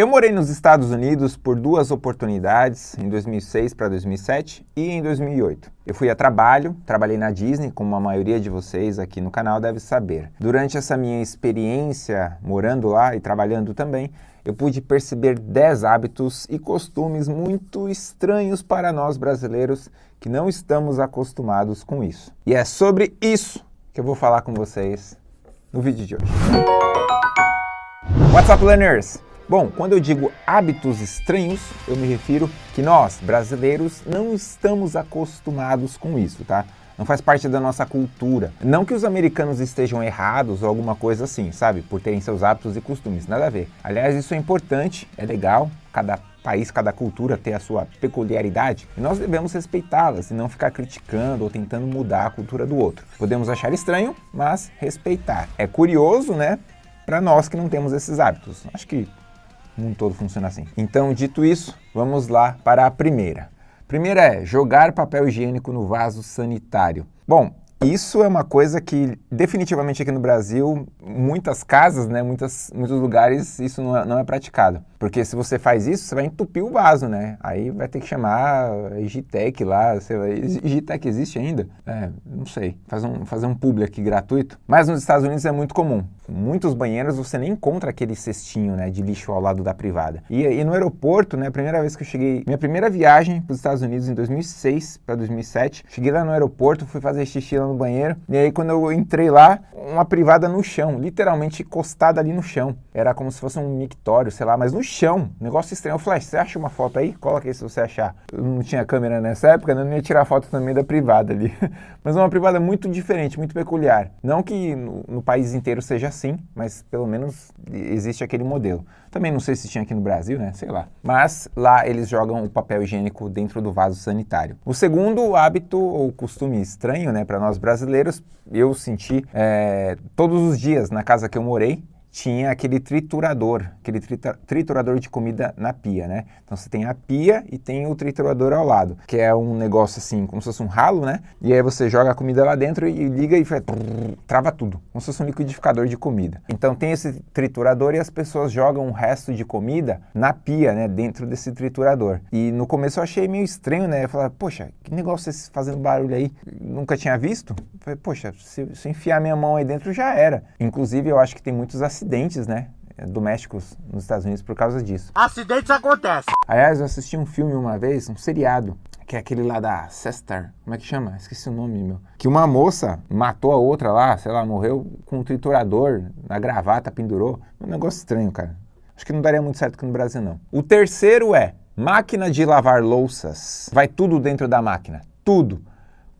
Eu morei nos Estados Unidos por duas oportunidades, em 2006 para 2007 e em 2008. Eu fui a trabalho, trabalhei na Disney, como a maioria de vocês aqui no canal deve saber. Durante essa minha experiência morando lá e trabalhando também, eu pude perceber 10 hábitos e costumes muito estranhos para nós brasileiros que não estamos acostumados com isso. E é sobre isso que eu vou falar com vocês no vídeo de hoje. What's up, learners? Bom, quando eu digo hábitos estranhos, eu me refiro que nós, brasileiros, não estamos acostumados com isso, tá? Não faz parte da nossa cultura. Não que os americanos estejam errados ou alguma coisa assim, sabe? Por terem seus hábitos e costumes, nada a ver. Aliás, isso é importante, é legal, cada país, cada cultura ter a sua peculiaridade e nós devemos respeitá-las e não ficar criticando ou tentando mudar a cultura do outro. Podemos achar estranho, mas respeitar. É curioso, né? Para nós que não temos esses hábitos. Acho que o mundo todo funciona assim. Então, dito isso, vamos lá para a primeira. Primeira é jogar papel higiênico no vaso sanitário. Bom, isso é uma coisa que definitivamente aqui no Brasil, muitas casas, né, muitas, muitos lugares, isso não é, não é praticado. Porque se você faz isso, você vai entupir o vaso, né? Aí vai ter que chamar a Igitec lá, sei lá, Igitec existe ainda? É, não sei, faz um, fazer um publi aqui gratuito. Mas nos Estados Unidos é muito comum. Muitos banheiros você nem encontra aquele cestinho, né, de lixo ao lado da privada. E, e no aeroporto, né, a primeira vez que eu cheguei, minha primeira viagem para os Estados Unidos em 2006 para 2007, cheguei lá no aeroporto, fui fazer xixi lá no banheiro, e aí quando eu entrei lá, uma privada no chão, literalmente encostada ali no chão. Era como se fosse um mictório, sei lá, mas no chão, negócio estranho. Eu falei, você acha uma foto aí? Coloca aí se você achar. Eu não tinha câmera nessa época, né? não ia tirar foto também da privada ali. mas uma privada muito diferente, muito peculiar. Não que no, no país inteiro seja assim, mas pelo menos existe aquele modelo. Também não sei se tinha aqui no Brasil, né? Sei lá. Mas lá eles jogam o papel higiênico dentro do vaso sanitário. O segundo hábito ou costume estranho, né, para nós brasileiros, eu senti é, todos os dias na casa que eu morei, tinha aquele triturador, aquele triturador de comida na pia, né? Então você tem a pia e tem o triturador ao lado, que é um negócio assim, como se fosse um ralo, né? E aí você joga a comida lá dentro e liga e faz, trava tudo, como se fosse um liquidificador de comida. Então tem esse triturador e as pessoas jogam o resto de comida na pia, né? Dentro desse triturador. E no começo eu achei meio estranho, né? Eu falei, poxa, que negócio é esse fazendo barulho aí? Nunca tinha visto? Eu falei, poxa, se, se enfiar minha mão aí dentro já era. Inclusive eu acho que tem muitos acidentes acidentes, né? domésticos nos Estados Unidos por causa disso. Acidentes acontecem. Aliás, eu assisti um filme uma vez, um seriado, que é aquele lá da Sestar, como é que chama? Esqueci o nome, meu. Que uma moça matou a outra lá, sei lá, morreu com um triturador na gravata, pendurou. Um negócio estranho, cara. Acho que não daria muito certo aqui no Brasil, não. O terceiro é máquina de lavar louças. Vai tudo dentro da máquina, tudo.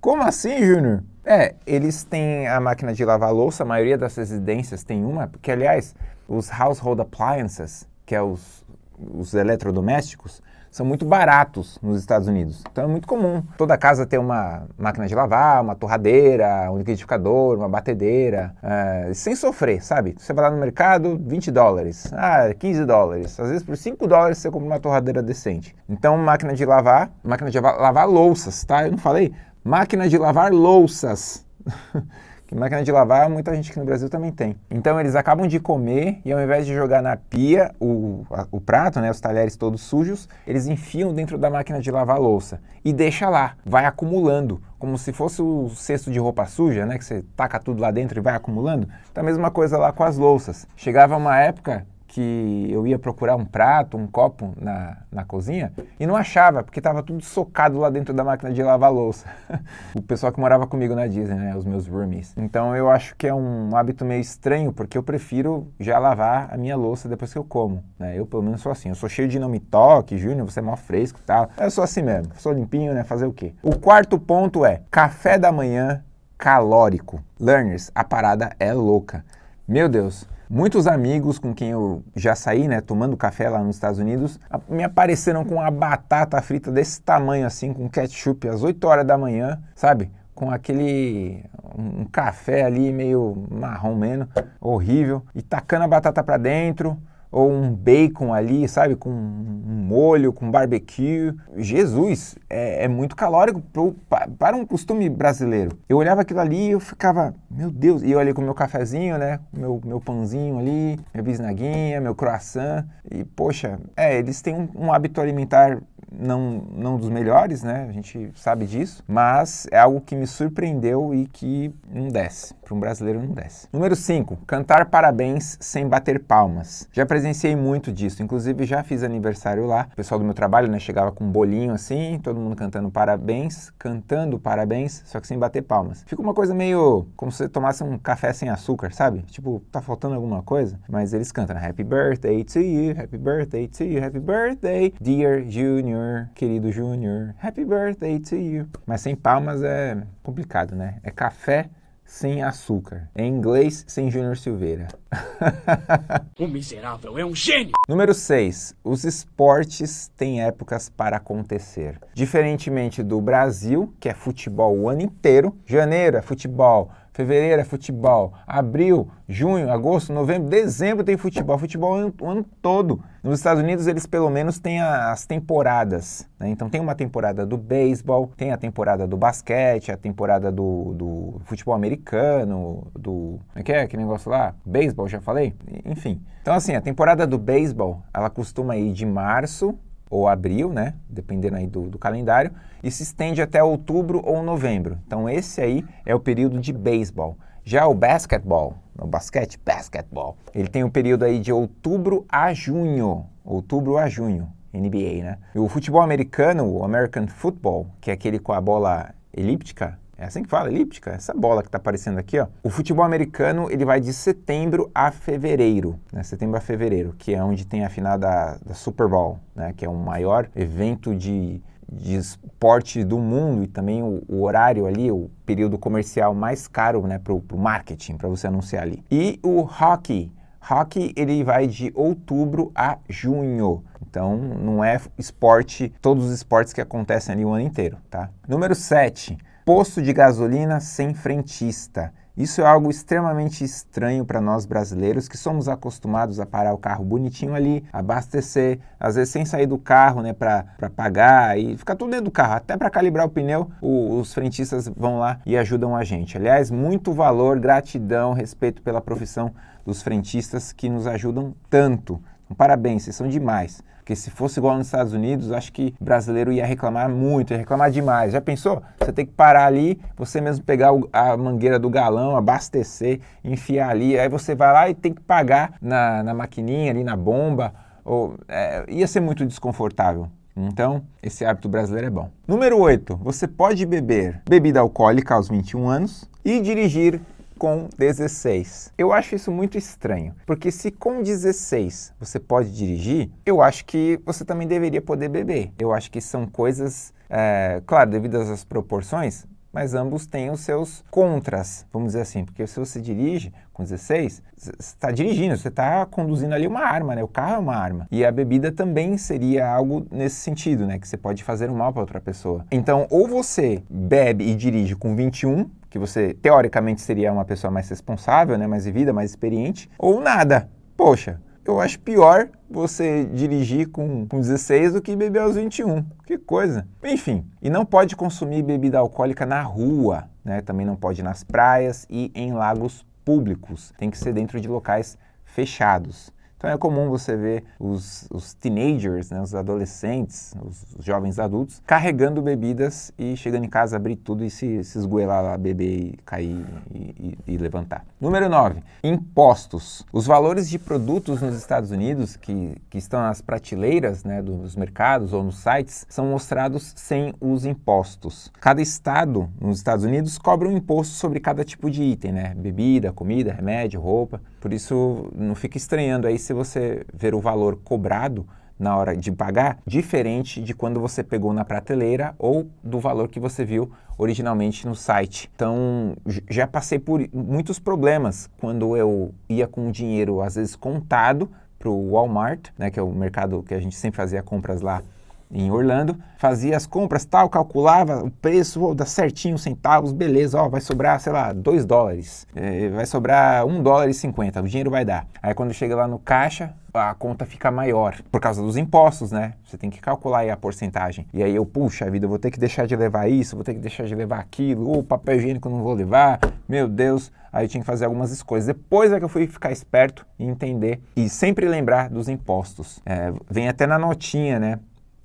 Como assim, Júnior? É, eles têm a máquina de lavar louça, a maioria das residências tem uma, porque aliás, os household appliances, que é os, os eletrodomésticos, são muito baratos nos Estados Unidos. Então é muito comum toda casa ter uma máquina de lavar, uma torradeira, um liquidificador, uma batedeira, é, sem sofrer, sabe? Você vai lá no mercado, 20 dólares, ah, 15 dólares. Às vezes por 5 dólares você compra uma torradeira decente. Então máquina de lavar, máquina de lavar louças, tá? Eu não falei? Máquina de lavar louças. que máquina de lavar, muita gente aqui no Brasil também tem. Então eles acabam de comer e ao invés de jogar na pia o, a, o prato, né, os talheres todos sujos, eles enfiam dentro da máquina de lavar louça e deixa lá, vai acumulando, como se fosse o cesto de roupa suja, né, que você taca tudo lá dentro e vai acumulando. Então a mesma coisa lá com as louças. Chegava uma época que eu ia procurar um prato, um copo na, na cozinha e não achava, porque estava tudo socado lá dentro da máquina de lavar louça. o pessoal que morava comigo na Disney, né, os meus roomies. Então eu acho que é um hábito meio estranho, porque eu prefiro já lavar a minha louça depois que eu como. Né? Eu pelo menos sou assim, eu sou cheio de não me toque, Júnior, você é mó fresco e tal. Eu sou assim mesmo, sou limpinho, né, fazer o quê? O quarto ponto é café da manhã calórico. Learners, a parada é louca. Meu Deus, Muitos amigos com quem eu já saí, né, tomando café lá nos Estados Unidos, me apareceram com uma batata frita desse tamanho assim, com ketchup às 8 horas da manhã, sabe? Com aquele um café ali meio marrom menos, horrível, e tacando a batata para dentro, ou um bacon ali, sabe, com um molho, com barbecue. Jesus, é, é muito calórico pro, para um costume brasileiro. Eu olhava aquilo ali e eu ficava, meu Deus, e eu ali com meu cafezinho, né? Meu, meu pãozinho ali, minha bisnaguinha, meu croissant. E, poxa, é, eles têm um, um hábito alimentar não, não dos melhores, né? A gente sabe disso, mas é algo que me surpreendeu e que não desce. Para um brasileiro não desce. Número 5, cantar parabéns sem bater palmas. Já presenciei muito disso, inclusive já fiz aniversário lá. O pessoal do meu trabalho, né, chegava com um bolinho assim, todo mundo cantando parabéns, cantando parabéns, só que sem bater palmas. Fica uma coisa meio como se você tomasse um café sem açúcar, sabe? Tipo, tá faltando alguma coisa, mas eles cantam né? Happy birthday to you, happy birthday to you, happy birthday, dear Junior, querido Junior, happy birthday to you. Mas sem palmas é complicado, né? É café sem açúcar. Em inglês, sem Júnior Silveira. o miserável é um gênio! Número 6. Os esportes têm épocas para acontecer. Diferentemente do Brasil, que é futebol o ano inteiro, janeiro é futebol, Fevereiro é futebol. Abril, junho, agosto, novembro, dezembro tem futebol. Futebol ano, o ano todo. Nos Estados Unidos, eles pelo menos têm as temporadas. Né? Então tem uma temporada do beisebol, tem a temporada do basquete, a temporada do, do futebol americano, do... Como é que é aquele negócio lá? Beisebol, já falei? Enfim. Então assim, a temporada do beisebol, ela costuma ir de março ou abril, né? Dependendo aí do, do, calendário, e se estende até outubro ou novembro. Então esse aí é o período de beisebol. Já o basquetebol, o basquete, basquetebol, ele tem o um período aí de outubro a junho, outubro a junho, NBA, né? E o futebol americano, o American Football, que é aquele com a bola elíptica, é assim que fala, elíptica, essa bola que está aparecendo aqui, ó. O futebol americano, ele vai de setembro a fevereiro, né? Setembro a fevereiro, que é onde tem a final da, da Super Bowl, né? Que é o maior evento de, de esporte do mundo e também o, o, horário ali, o período comercial mais caro, né? Para o marketing, para você anunciar ali. E o hockey, Hockey ele vai de outubro a junho. Então não é esporte, todos os esportes que acontecem ali o ano inteiro, tá? Número 7 posto de gasolina sem frentista. Isso é algo extremamente estranho para nós brasileiros que somos acostumados a parar o carro bonitinho ali, abastecer, às vezes sem sair do carro, né, para pagar e ficar tudo dentro do carro, até para calibrar o pneu, o, os frentistas vão lá e ajudam a gente. Aliás, muito valor, gratidão, respeito pela profissão dos frentistas que nos ajudam tanto. Então, parabéns, vocês são demais. Porque se fosse igual nos Estados Unidos, acho que brasileiro ia reclamar muito, ia reclamar demais. Já pensou? Você tem que parar ali, você mesmo pegar a mangueira do galão, abastecer, enfiar ali, aí você vai lá e tem que pagar na, na maquininha ali, na bomba. Ou, é, ia ser muito desconfortável. Então, esse hábito brasileiro é bom. Número 8. Você pode beber bebida alcoólica aos 21 anos e dirigir com 16. Eu acho isso muito estranho, porque se com 16 você pode dirigir, eu acho que você também deveria poder beber. Eu acho que são coisas, é, claro, devidas às proporções, mas ambos têm os seus contras, vamos dizer assim, porque se você dirige com 16, você está dirigindo, você está conduzindo ali uma arma, né? O carro é uma arma. E a bebida também seria algo nesse sentido, né? Que você pode fazer um mal para outra pessoa. Então, ou você bebe e dirige com 21, que você teoricamente seria uma pessoa mais responsável, né, mais vivida, mais experiente, ou nada. Poxa, eu acho pior você dirigir com, com 16 do que beber aos 21. Que coisa. Enfim, e não pode consumir bebida alcoólica na rua, né? Também não pode nas praias e em lagos públicos. Tem que ser dentro de locais fechados. Então é comum você ver os, os teenagers, né, os adolescentes, os, os, jovens adultos, carregando bebidas e chegando em casa, abrir tudo e se, se esgoelar lá, beber e cair e, e, e levantar. Número 9. Impostos. Os valores de produtos nos Estados Unidos que, que estão nas prateleiras né, dos mercados ou nos sites são mostrados sem os impostos. Cada estado nos Estados Unidos cobra um imposto sobre cada tipo de item, né? Bebida, comida, remédio, roupa. Por isso não fica estranhando aí se você ver o valor cobrado na hora de pagar, diferente de quando você pegou na prateleira ou do valor que você viu originalmente no site. Então, já passei por muitos problemas quando eu ia com o dinheiro, às vezes, contado para o Walmart, né, que é o mercado que a gente sempre fazia compras lá em Orlando, fazia as compras, tal, calculava o preço, oh, dá certinho, centavos, beleza, ó, vai sobrar, sei lá, 2 dólares, é, vai sobrar 1 dólar e 50, o dinheiro vai dar. Aí quando chega lá no caixa, a conta fica maior, por causa dos impostos, né? Você tem que calcular aí a porcentagem. E aí eu, puxa vida, eu vou ter que deixar de levar isso, vou ter que deixar de levar aquilo, ou papel higiênico não vou levar, meu Deus. Aí eu tinha que fazer algumas escolhas. Depois é que eu fui ficar esperto e entender e sempre lembrar dos impostos. É, vem até na notinha, né?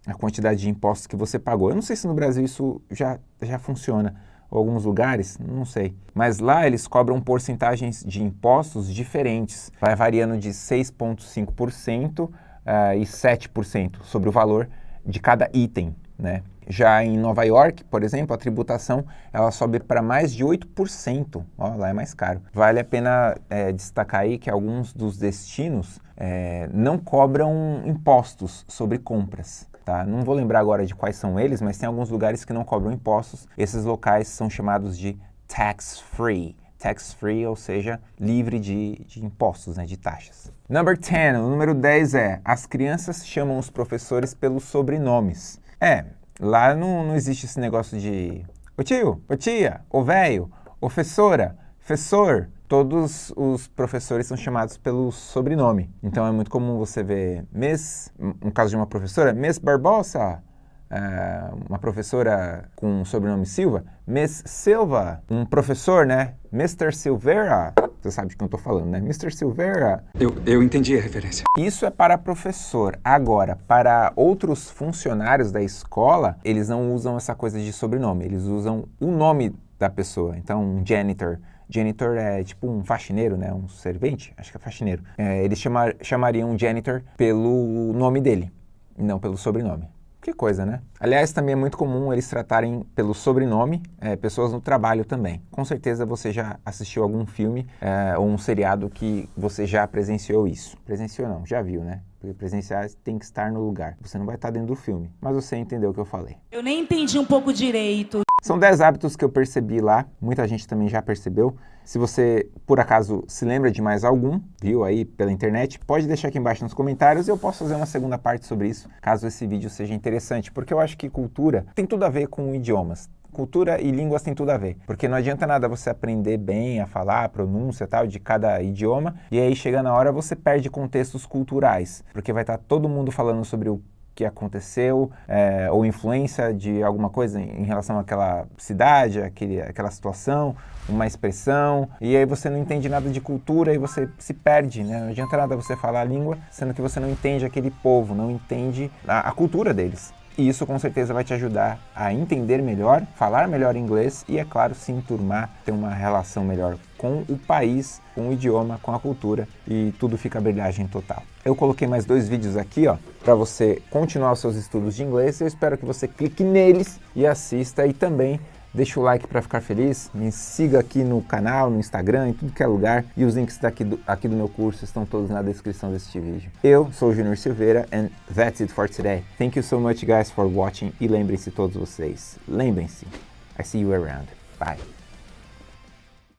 A quantidade de impostos que você pagou. Eu não sei se no Brasil isso já, já funciona alguns lugares, não sei. Mas lá eles cobram porcentagens de impostos diferentes. Vai variando de 6,5% uh, e 7% sobre o valor de cada item, né? Já em Nova York, por exemplo, a tributação ela sobe para mais de 8%. Ó, lá é mais caro. Vale a pena é, destacar aí que alguns dos destinos é, não cobram impostos sobre compras. Tá? Não vou lembrar agora de quais são eles, mas tem alguns lugares que não cobram impostos. Esses locais são chamados de tax-free. Tax-free, ou seja, livre de, de impostos, né, de taxas. Number 10, o número 10 é, as crianças chamam os professores pelos sobrenomes. É, lá não, não existe esse negócio de ô tio, ô tia, ô velho, professora, professor, todos os professores são chamados pelo sobrenome. Então é muito comum você ver Miss, no caso de uma professora, Miss Barbosa, uh, uma professora com o sobrenome Silva, Miss Silva, um professor, né? Mr. Silveira, você sabe de quem eu estou falando, né? Mr. Silveira. Eu, eu entendi a referência. Isso é para professor. Agora, para outros funcionários da escola, eles não usam essa coisa de sobrenome, eles usam o nome da pessoa. Então, um janitor, Janitor é tipo um faxineiro, né? Um servente, acho que é faxineiro. É, eles chamar, chamariam janitor pelo nome dele, não pelo sobrenome. Que coisa, né? Aliás, também é muito comum eles tratarem pelo sobrenome é, pessoas no trabalho também. Com certeza você já assistiu algum filme é, ou um seriado que você já presenciou isso. Presenciou não, já viu, né? Porque presenciar tem que estar no lugar. Você não vai estar dentro do filme, mas você entendeu o que eu falei. Eu nem entendi um pouco direito. São 10 hábitos que eu percebi lá, muita gente também já percebeu. Se você, por acaso, se lembra de mais algum, viu aí pela internet, pode deixar aqui embaixo nos comentários e eu posso fazer uma segunda parte sobre isso, caso esse vídeo seja interessante, porque eu acho que cultura tem tudo a ver com idiomas. Cultura e línguas tem tudo a ver, porque não adianta nada você aprender bem a falar, a pronúncia tal de cada idioma, e aí chega na hora você perde contextos culturais, porque vai estar todo mundo falando sobre o que aconteceu, é, ou influência de alguma coisa em, relação àquela cidade, aquele, aquela situação, uma expressão, e aí você não entende nada de cultura e você se perde, né? Não adianta nada você falar a língua, sendo que você não entende aquele povo, não entende a, a cultura deles. E isso com certeza vai te ajudar a entender melhor, falar melhor inglês e, é claro, se enturmar, ter uma relação melhor com o país, com o idioma, com a cultura e tudo fica brilhagem total. Eu coloquei mais dois vídeos aqui, ó, para você continuar os seus estudos de inglês. Eu espero que você clique neles e assista e também Deixa o like para ficar feliz, me siga aqui no canal, no Instagram, em tudo que é lugar e os links daqui do, aqui do meu curso estão todos na descrição deste vídeo. Eu sou o Junior Silveira and that's it for today. Thank you so much guys for watching e lembrem-se todos vocês, lembrem-se, I see you around. Bye.